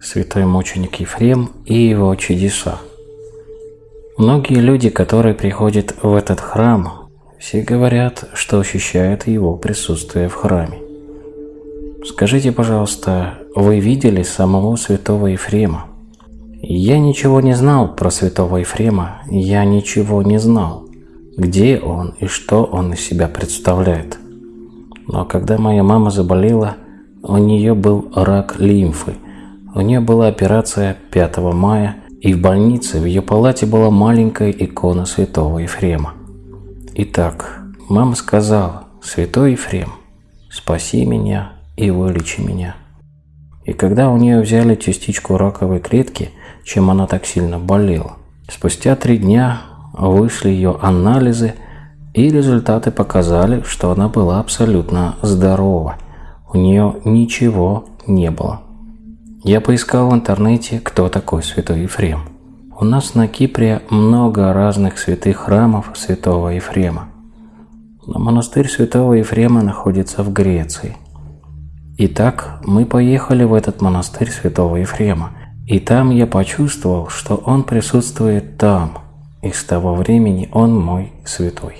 Святой мученик Ефрем и его чудеса. Многие люди, которые приходят в этот храм, все говорят, что ощущают его присутствие в храме. Скажите, пожалуйста, вы видели самого святого Ефрема? Я ничего не знал про святого Ефрема, я ничего не знал, где он и что он из себя представляет. Но когда моя мама заболела, у нее был рак лимфы. У нее была операция 5 мая, и в больнице в ее палате была маленькая икона святого Ефрема. Итак, мама сказала, «Святой Ефрем, спаси меня и вылечи меня». И когда у нее взяли частичку раковой клетки – чем она так сильно болела. Спустя три дня вышли ее анализы, и результаты показали, что она была абсолютно здорова. У нее ничего не было. Я поискал в интернете, кто такой святой Ефрем. У нас на Кипре много разных святых храмов святого Ефрема. Но монастырь святого Ефрема находится в Греции. Итак, мы поехали в этот монастырь святого Ефрема – и там я почувствовал, что Он присутствует там, и с того времени Он мой святой.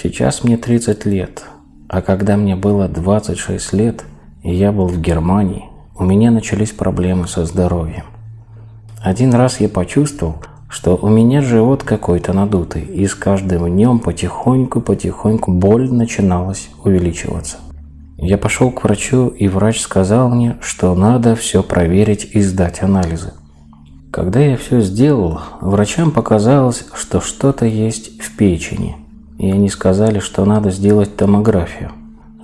Сейчас мне 30 лет, а когда мне было 26 лет, я был в Германии, у меня начались проблемы со здоровьем. Один раз я почувствовал, что у меня живот какой-то надутый, и с каждым днем потихоньку-потихоньку боль начиналась увеличиваться. Я пошел к врачу, и врач сказал мне, что надо все проверить и сдать анализы. Когда я все сделал, врачам показалось, что что-то есть в печени, и они сказали, что надо сделать томографию.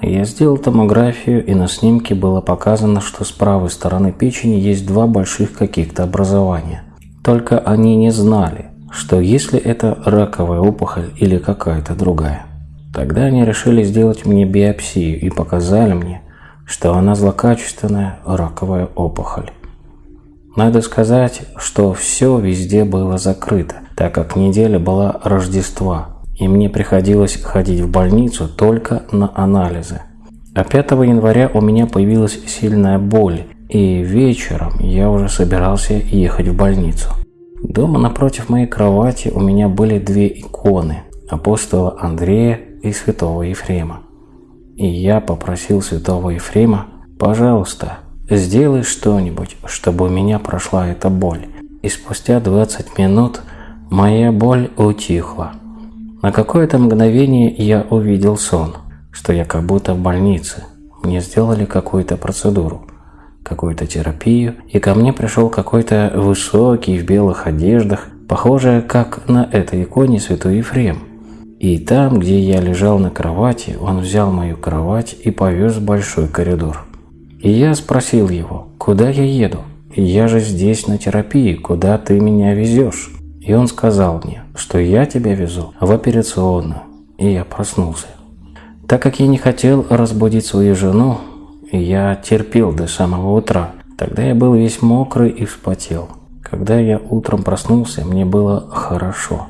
Я сделал томографию, и на снимке было показано, что с правой стороны печени есть два больших каких-то образования. Только они не знали, что если это раковая опухоль или какая-то другая. Тогда они решили сделать мне биопсию и показали мне, что она злокачественная раковая опухоль. Надо сказать, что все везде было закрыто, так как неделя была Рождества, и мне приходилось ходить в больницу только на анализы. А 5 января у меня появилась сильная боль, и вечером я уже собирался ехать в больницу. Дома напротив моей кровати у меня были две иконы – апостола Андрея и святого Ефрема. И я попросил святого Ефрема, пожалуйста, сделай что-нибудь, чтобы у меня прошла эта боль. И спустя 20 минут моя боль утихла. На какое-то мгновение я увидел сон, что я как будто в больнице. Мне сделали какую-то процедуру, какую-то терапию, и ко мне пришел какой-то высокий в белых одеждах, похожий как на этой иконе святой Ефрем. И там, где я лежал на кровати, он взял мою кровать и повез в большой коридор. И я спросил его, куда я еду? Я же здесь на терапии, куда ты меня везешь? И он сказал мне, что я тебя везу в операционную. И я проснулся. Так как я не хотел разбудить свою жену, я терпел до самого утра. Тогда я был весь мокрый и вспотел. Когда я утром проснулся, мне было хорошо.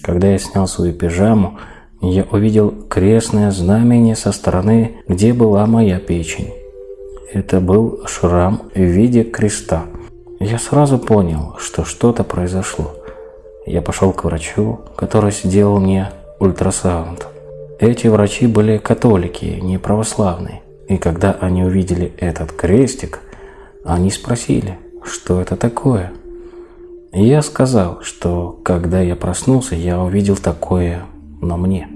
Когда я снял свою пижаму, я увидел крестное знамение со стороны, где была моя печень. Это был шрам в виде креста. Я сразу понял, что что-то произошло. Я пошел к врачу, который сделал мне ультрасаунд. Эти врачи были католики, не православные. И когда они увидели этот крестик, они спросили, что это такое – я сказал, что когда я проснулся, я увидел такое на мне.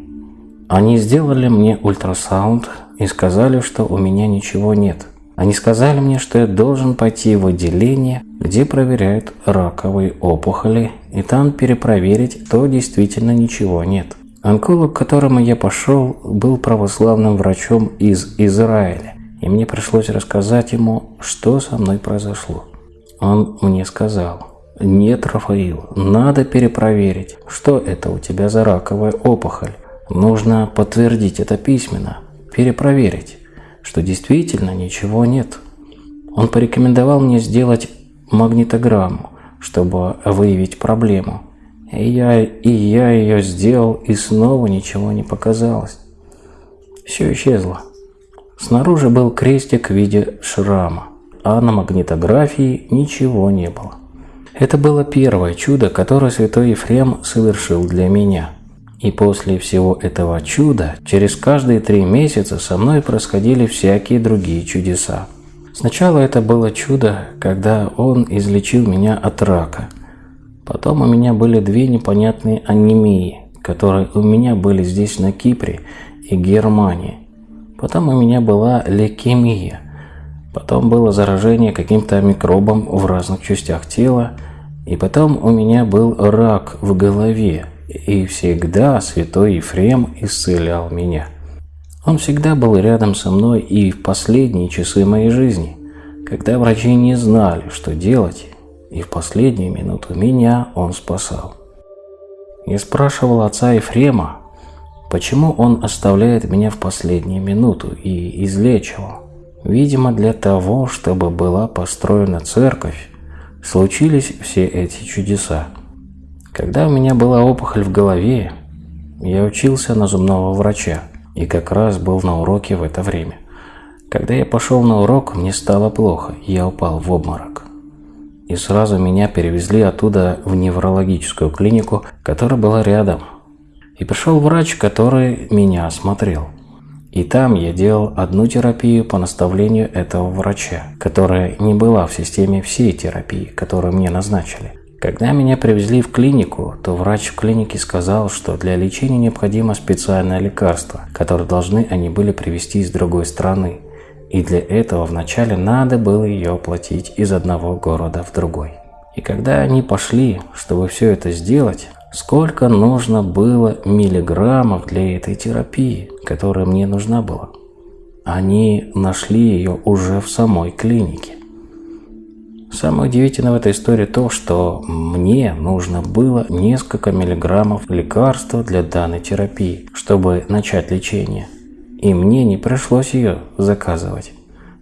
Они сделали мне ультрасаунд и сказали, что у меня ничего нет. Они сказали мне, что я должен пойти в отделение, где проверяют раковые опухоли, и там перепроверить, то действительно ничего нет. Онколог, к которому я пошел, был православным врачом из Израиля, и мне пришлось рассказать ему, что со мной произошло. Он мне сказал – нет, Рафаил, надо перепроверить, что это у тебя за раковая опухоль. Нужно подтвердить это письменно, перепроверить, что действительно ничего нет. Он порекомендовал мне сделать магнитограмму, чтобы выявить проблему. И я, и я ее сделал, и снова ничего не показалось. Все исчезло. Снаружи был крестик в виде шрама. а на магнитографии ничего не было. Это было первое чудо, которое святой Ефрем совершил для меня. И после всего этого чуда, через каждые три месяца со мной происходили всякие другие чудеса. Сначала это было чудо, когда он излечил меня от рака. Потом у меня были две непонятные анемии, которые у меня были здесь на Кипре и Германии. Потом у меня была лейкемия. Потом было заражение каким-то микробом в разных частях тела. И потом у меня был рак в голове. И всегда святой Ефрем исцелял меня. Он всегда был рядом со мной и в последние часы моей жизни, когда врачи не знали, что делать, и в последнюю минуту меня он спасал. Я спрашивал отца Ефрема, почему он оставляет меня в последнюю минуту и излечивал. Видимо, для того, чтобы была построена церковь, случились все эти чудеса. Когда у меня была опухоль в голове, я учился на зубного врача и как раз был на уроке в это время. Когда я пошел на урок, мне стало плохо, я упал в обморок. И сразу меня перевезли оттуда в неврологическую клинику, которая была рядом. И пришел врач, который меня осмотрел. И там я делал одну терапию по наставлению этого врача, которая не была в системе всей терапии, которую мне назначили. Когда меня привезли в клинику, то врач в клинике сказал, что для лечения необходимо специальное лекарство, которое должны они были привезти из другой страны. И для этого вначале надо было ее оплатить из одного города в другой. И когда они пошли, чтобы все это сделать, сколько нужно было миллиграммов для этой терапии, которая мне нужна была? Они нашли ее уже в самой клинике. Самое удивительное в этой истории то, что мне нужно было несколько миллиграммов лекарства для данной терапии, чтобы начать лечение. И мне не пришлось ее заказывать,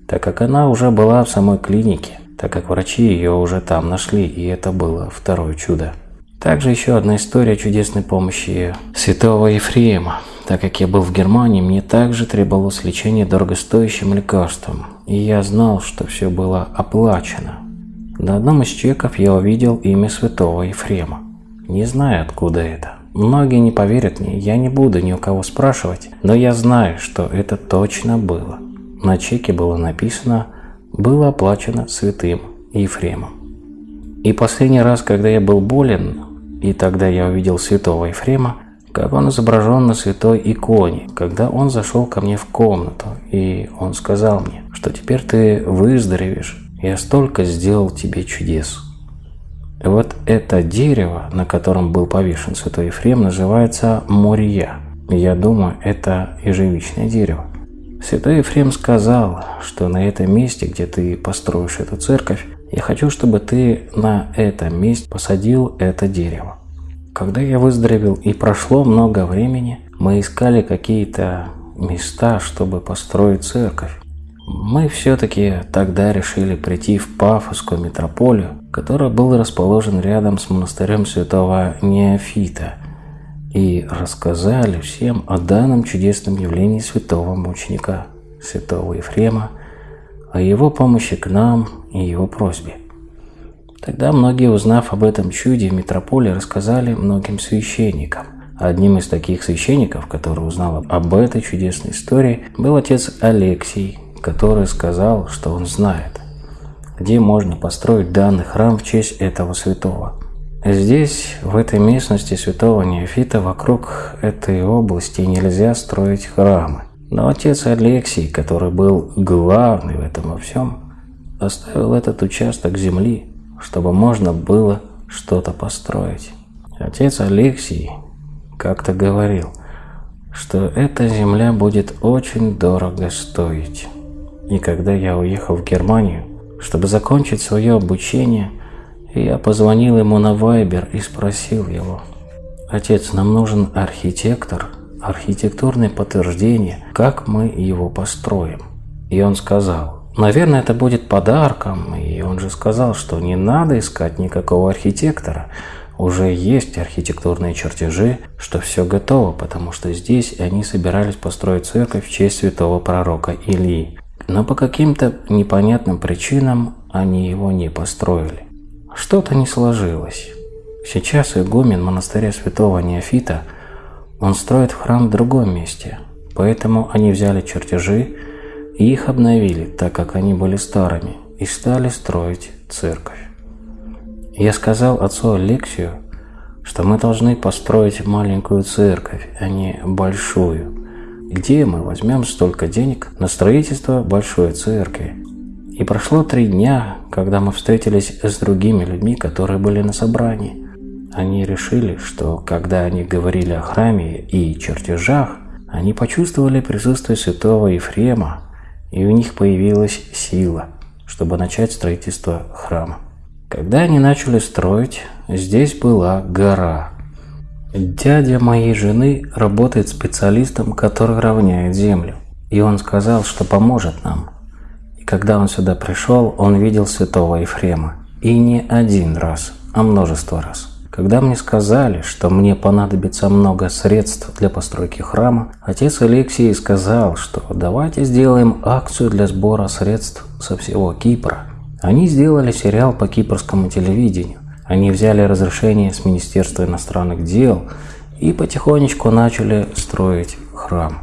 так как она уже была в самой клинике, так как врачи ее уже там нашли, и это было второе чудо. Также еще одна история чудесной помощи святого Ефрема. Так как я был в Германии, мне также требовалось лечение дорогостоящим лекарством, и я знал, что все было оплачено. На одном из чеков я увидел имя святого Ефрема. Не знаю, откуда это. Многие не поверят мне, я не буду ни у кого спрашивать, но я знаю, что это точно было. На чеке было написано «Было оплачено святым Ефремом». И последний раз, когда я был болен, и тогда я увидел святого Ефрема, как он изображен на святой иконе, когда он зашел ко мне в комнату, и он сказал мне, что теперь ты выздоровеешь, я столько сделал тебе чудес. Вот это дерево, на котором был повешен святой Ефрем, называется Мория. Я думаю, это ежевичное дерево. Святой Ефрем сказал, что на этом месте, где ты построишь эту церковь, я хочу, чтобы ты на этом месте посадил это дерево. Когда я выздоровел и прошло много времени, мы искали какие-то места, чтобы построить церковь. Мы все-таки тогда решили прийти в Пафосскую метрополию, которая была расположена рядом с монастырем святого Неофита, и рассказали всем о данном чудесном явлении святого мученика, святого Ефрема, о его помощи к нам и его просьбе. Тогда многие, узнав об этом чуде в метрополии, рассказали многим священникам. Одним из таких священников, который узнал об этой чудесной истории, был отец Алексий, который сказал, что он знает, где можно построить данный храм в честь этого святого. Здесь, в этой местности святого Неофита, вокруг этой области нельзя строить храмы. Но отец Алексий, который был главный в этом во всем, оставил этот участок земли, чтобы можно было что-то построить. Отец Алексий как-то говорил, что эта земля будет очень дорого стоить. И когда я уехал в Германию, чтобы закончить свое обучение, я позвонил ему на Вайбер и спросил его, «Отец, нам нужен архитектор, архитектурное подтверждение, как мы его построим». И он сказал, «Наверное, это будет подарком». И он же сказал, что не надо искать никакого архитектора, уже есть архитектурные чертежи, что все готово, потому что здесь они собирались построить церковь в честь святого пророка Илии. Но по каким-то непонятным причинам они его не построили. Что-то не сложилось. Сейчас игумен монастыря святого Неофита, он строит храм в другом месте, поэтому они взяли чертежи и их обновили, так как они были старыми, и стали строить церковь. Я сказал отцу Алексию, что мы должны построить маленькую церковь, а не большую. Где мы возьмем столько денег на строительство большой церкви? И прошло три дня, когда мы встретились с другими людьми, которые были на собрании. Они решили, что когда они говорили о храме и чертежах, они почувствовали присутствие святого Ефрема, и у них появилась сила, чтобы начать строительство храма. Когда они начали строить, здесь была гора. Дядя моей жены работает специалистом, который равняет землю. И он сказал, что поможет нам. И когда он сюда пришел, он видел святого Ефрема. И не один раз, а множество раз. Когда мне сказали, что мне понадобится много средств для постройки храма, отец Алексей сказал, что давайте сделаем акцию для сбора средств со всего Кипра. Они сделали сериал по кипрскому телевидению. Они взяли разрешение с Министерства иностранных дел и потихонечку начали строить храм.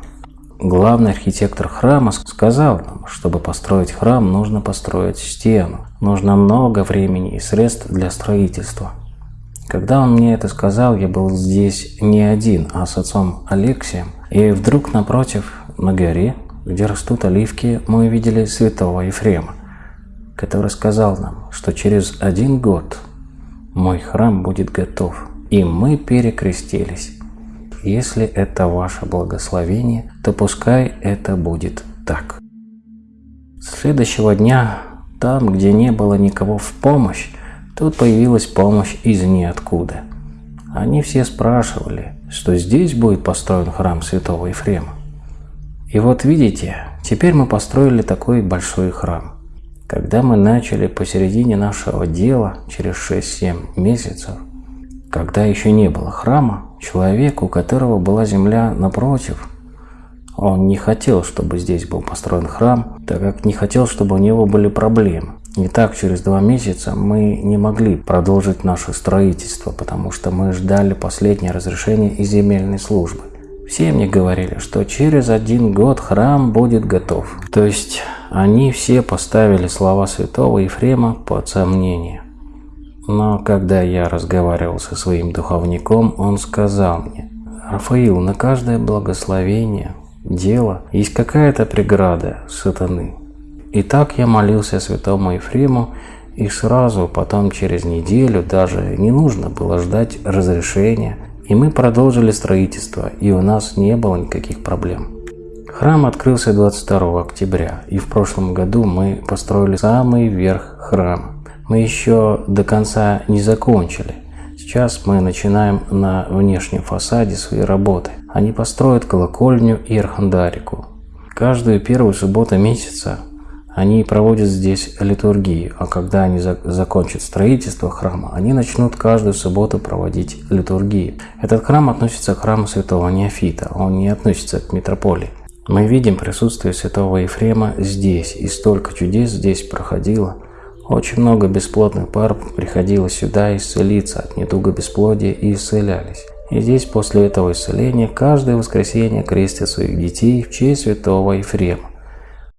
Главный архитектор храма сказал нам, чтобы построить храм, нужно построить стену. Нужно много времени и средств для строительства. Когда он мне это сказал, я был здесь не один, а с отцом Алексием. И вдруг напротив, на горе, где растут оливки, мы увидели святого Ефрема, который сказал нам, что через один год мой храм будет готов. И мы перекрестились. Если это ваше благословение, то пускай это будет так. Следующего дня, там, где не было никого в помощь, тут появилась помощь из ниоткуда. Они все спрашивали, что здесь будет построен храм святого Ефрема. И вот видите, теперь мы построили такой большой храм. Когда мы начали посередине нашего дела, через 6-7 месяцев, когда еще не было храма, человек, у которого была земля напротив, он не хотел, чтобы здесь был построен храм, так как не хотел, чтобы у него были проблемы. И так через два месяца мы не могли продолжить наше строительство, потому что мы ждали последнее разрешение из земельной службы. Все мне говорили, что через один год храм будет готов. То есть они все поставили слова святого Ефрема под сомнение. Но когда я разговаривал со своим духовником, он сказал мне, «Рафаил, на каждое благословение, дело, есть какая-то преграда сатаны». И так я молился святому Ефрему, и сразу потом через неделю даже не нужно было ждать разрешения, и мы продолжили строительство, и у нас не было никаких проблем. Храм открылся 22 октября, и в прошлом году мы построили самый верх храма мы еще до конца не закончили. Сейчас мы начинаем на внешнем фасаде свои работы. Они построят колокольню и архандарику. Каждую первую субботу месяца они проводят здесь литургию, а когда они за закончат строительство храма, они начнут каждую субботу проводить литургию. Этот храм относится к храму святого Неофита, он не относится к митрополии. Мы видим присутствие святого Ефрема здесь, и столько чудес здесь проходило – очень много бесплодных пар приходило сюда исцелиться от недуга бесплодия и исцелялись. И здесь после этого исцеления каждое воскресенье крестят своих детей в честь святого Ефрема.